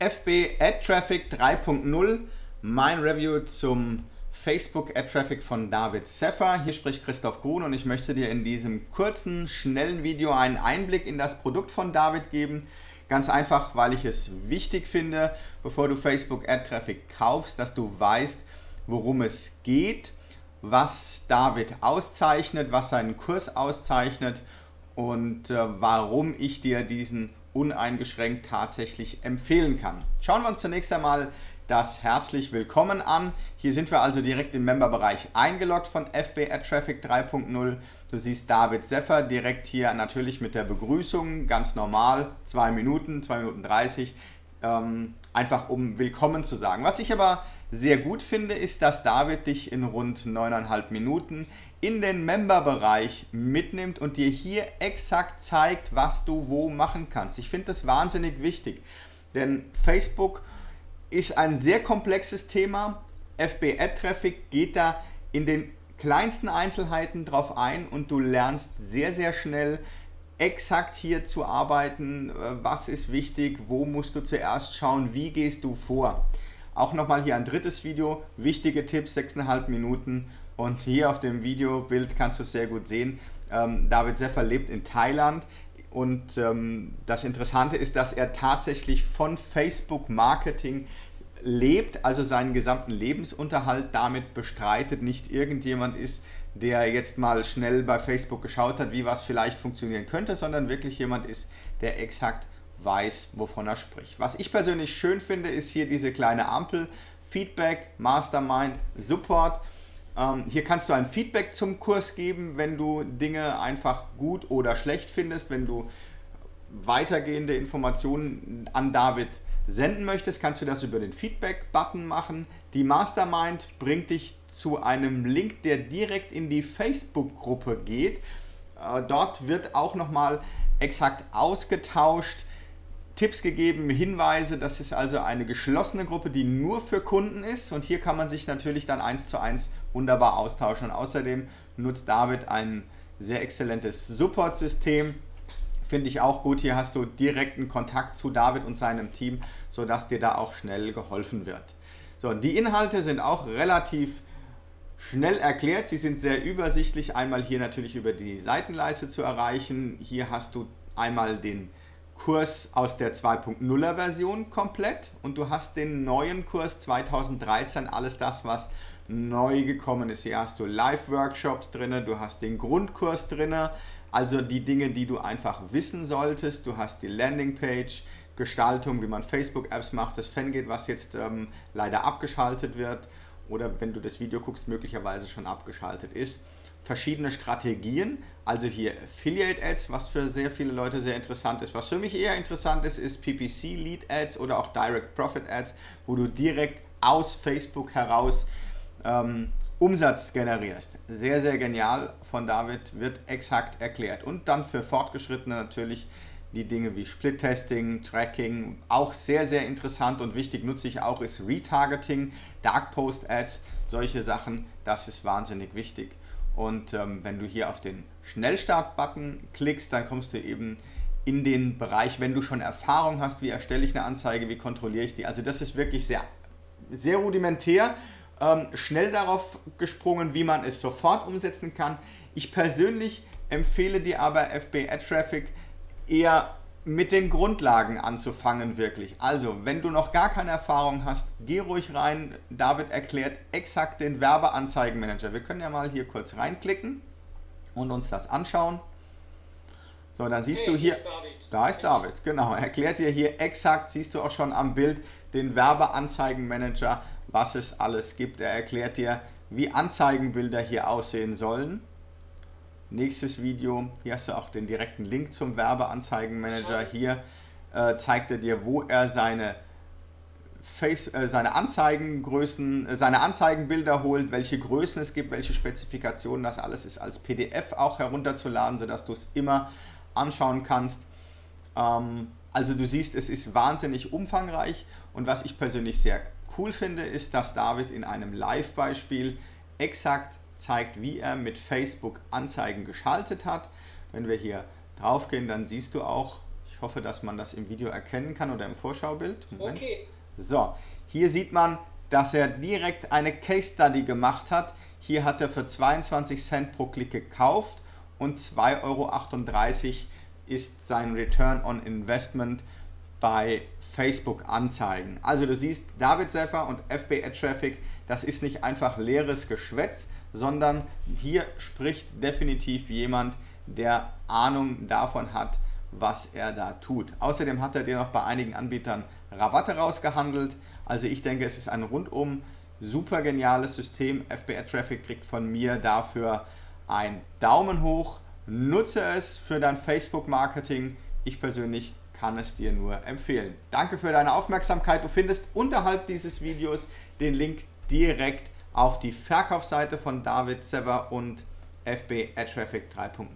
FB Ad Traffic 3.0, mein Review zum Facebook Ad Traffic von David Seffer. Hier spricht Christoph Grun und ich möchte dir in diesem kurzen, schnellen Video einen Einblick in das Produkt von David geben. Ganz einfach, weil ich es wichtig finde, bevor du Facebook Ad Traffic kaufst, dass du weißt, worum es geht, was David auszeichnet, was seinen Kurs auszeichnet und äh, warum ich dir diesen uneingeschränkt tatsächlich empfehlen kann. Schauen wir uns zunächst einmal das herzlich willkommen an. Hier sind wir also direkt im Memberbereich eingeloggt von FB Ad Traffic 3.0. Du siehst David Seffer direkt hier natürlich mit der Begrüßung, ganz normal, 2 Minuten, 2 Minuten 30, ähm, einfach um willkommen zu sagen. Was ich aber sehr gut finde, ist, dass David dich in rund 9,5 Minuten in den Member-Bereich mitnimmt und dir hier exakt zeigt, was du wo machen kannst. Ich finde das wahnsinnig wichtig, denn Facebook ist ein sehr komplexes Thema. FB Ad Traffic geht da in den kleinsten Einzelheiten drauf ein und du lernst sehr, sehr schnell exakt hier zu arbeiten, was ist wichtig, wo musst du zuerst schauen, wie gehst du vor. Auch nochmal hier ein drittes Video, wichtige Tipps, 6,5 Minuten und hier auf dem Videobild kannst du es sehr gut sehen. Ähm, David Seffer lebt in Thailand und ähm, das Interessante ist, dass er tatsächlich von Facebook Marketing lebt, also seinen gesamten Lebensunterhalt damit bestreitet, nicht irgendjemand ist, der jetzt mal schnell bei Facebook geschaut hat, wie was vielleicht funktionieren könnte, sondern wirklich jemand ist, der exakt weiß, wovon er spricht. Was ich persönlich schön finde, ist hier diese kleine Ampel, Feedback, Mastermind, Support. Ähm, hier kannst du ein Feedback zum Kurs geben, wenn du Dinge einfach gut oder schlecht findest, wenn du weitergehende Informationen an David senden möchtest, kannst du das über den Feedback-Button machen. Die Mastermind bringt dich zu einem Link, der direkt in die Facebook-Gruppe geht. Äh, dort wird auch nochmal exakt ausgetauscht, Tipps gegeben, Hinweise. Das ist also eine geschlossene Gruppe, die nur für Kunden ist. Und hier kann man sich natürlich dann eins zu eins wunderbar austauschen. Und außerdem nutzt David ein sehr exzellentes Support-System. Finde ich auch gut. Hier hast du direkten Kontakt zu David und seinem Team, sodass dir da auch schnell geholfen wird. So, die Inhalte sind auch relativ schnell erklärt. Sie sind sehr übersichtlich. Einmal hier natürlich über die Seitenleiste zu erreichen. Hier hast du einmal den Kurs aus der 2.0er Version komplett und du hast den neuen Kurs 2013, alles das, was neu gekommen ist. Hier hast du Live-Workshops drin, du hast den Grundkurs drin, also die Dinge, die du einfach wissen solltest. Du hast die Landingpage, Gestaltung, wie man Facebook-Apps macht, das Fangate, was jetzt ähm, leider abgeschaltet wird oder wenn du das Video guckst, möglicherweise schon abgeschaltet ist verschiedene Strategien, also hier Affiliate Ads, was für sehr viele Leute sehr interessant ist. Was für mich eher interessant ist, ist PPC Lead Ads oder auch Direct Profit Ads, wo du direkt aus Facebook heraus ähm, Umsatz generierst. Sehr, sehr genial von David, wird exakt erklärt. Und dann für Fortgeschrittene natürlich die Dinge wie Split-Testing, Tracking, auch sehr, sehr interessant und wichtig, nutze ich auch, ist Retargeting, Dark Post Ads, solche Sachen, das ist wahnsinnig wichtig. Und ähm, wenn du hier auf den Schnellstart-Button klickst, dann kommst du eben in den Bereich, wenn du schon Erfahrung hast, wie erstelle ich eine Anzeige, wie kontrolliere ich die. Also das ist wirklich sehr, sehr rudimentär, ähm, schnell darauf gesprungen, wie man es sofort umsetzen kann. Ich persönlich empfehle dir aber FB Ad Traffic eher mit den Grundlagen anzufangen wirklich. Also, wenn du noch gar keine Erfahrung hast, geh ruhig rein. David erklärt exakt den Werbeanzeigenmanager. Wir können ja mal hier kurz reinklicken und uns das anschauen. So, dann siehst hey, du hier, ist da ist David, genau, er erklärt dir hier exakt, siehst du auch schon am Bild, den Werbeanzeigenmanager, was es alles gibt. Er erklärt dir, wie Anzeigenbilder hier aussehen sollen. Nächstes Video, hier hast du auch den direkten Link zum Werbeanzeigenmanager. Hier äh, zeigt er dir, wo er seine, Face, äh, seine Anzeigengrößen, äh, seine Anzeigenbilder holt, welche Größen es gibt, welche Spezifikationen. Das alles ist als PDF auch herunterzuladen, sodass du es immer anschauen kannst. Ähm, also du siehst, es ist wahnsinnig umfangreich und was ich persönlich sehr cool finde, ist, dass David in einem Live-Beispiel exakt zeigt, wie er mit Facebook Anzeigen geschaltet hat. Wenn wir hier drauf gehen, dann siehst du auch, ich hoffe, dass man das im Video erkennen kann oder im Vorschaubild. Moment. Okay. So, hier sieht man, dass er direkt eine Case Study gemacht hat. Hier hat er für 22 Cent pro Klick gekauft und 2,38 Euro ist sein Return on Investment bei Facebook Anzeigen. Also du siehst, David Seffer und FB Ad Traffic, das ist nicht einfach leeres Geschwätz, sondern hier spricht definitiv jemand, der Ahnung davon hat, was er da tut. Außerdem hat er dir noch bei einigen Anbietern Rabatte rausgehandelt. Also ich denke, es ist ein rundum super geniales System. FBA Traffic kriegt von mir dafür einen Daumen hoch. Nutze es für dein Facebook-Marketing. Ich persönlich kann es dir nur empfehlen. Danke für deine Aufmerksamkeit. Du findest unterhalb dieses Videos den Link direkt auf die Verkaufsseite von David Sever und FB Ad Traffic 3.0.